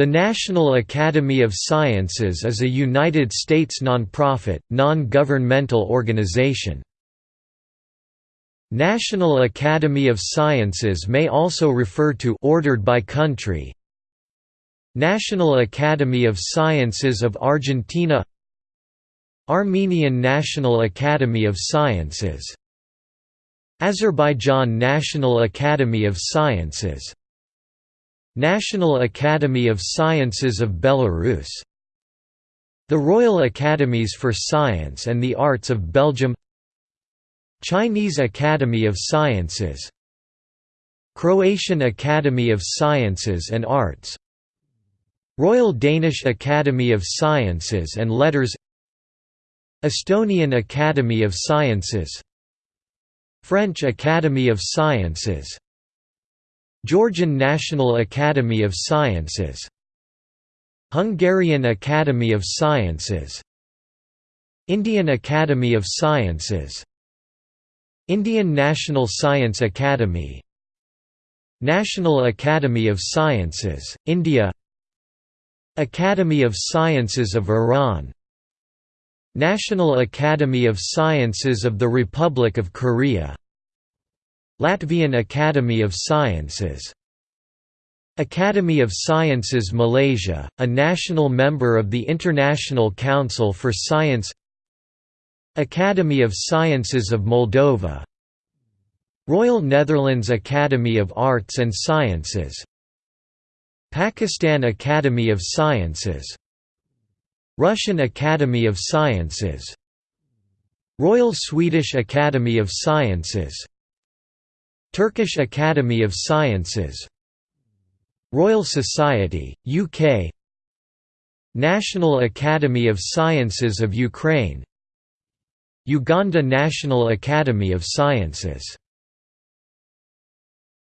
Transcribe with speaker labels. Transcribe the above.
Speaker 1: The National Academy of Sciences is a United States nonprofit, non-governmental organization. National Academy of Sciences may also refer to ordered by country. National Academy of Sciences of Argentina. Armenian National Academy of Sciences. Azerbaijan National Academy of Sciences National Academy of Sciences of Belarus. The Royal Academies for Science and the Arts of Belgium. Chinese Academy of Sciences. Croatian Academy of Sciences and Arts. Royal Danish Academy of Sciences and Letters. Estonian Academy of Sciences. French Academy of Sciences Georgian National Academy of Sciences. Hungarian Academy of Sciences. Indian Academy of Sciences. Indian National Science Academy. National Academy of Sciences, India. Academy of Sciences of Iran. National Academy of Sciences of the Republic of Korea Latvian Academy of Sciences. Academy of Sciences Malaysia, a national member of the International Council for Science. Academy of Sciences of Moldova. Royal Netherlands Academy of Arts and Sciences. Pakistan Academy of Sciences. Russian Academy of Sciences. Royal Swedish Academy of Sciences Turkish Academy of Sciences Royal Society, UK National Academy of Sciences of Ukraine Uganda National Academy of Sciences